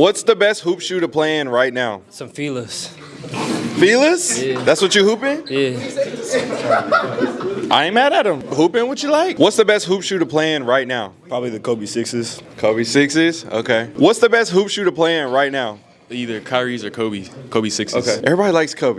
What's the best hoop shoe to play in right now? Some feelers. Feelers? Yeah. That's what you hooping? Yeah. I ain't mad at him. Hooping what you like. What's the best hoop shoe to play in right now? Probably the Kobe sixes. Kobe sixes. Okay. What's the best hoop shoe to play in right now? Either Kyrie's or Kobe. Kobe sixes. Okay. Everybody likes Kobe's.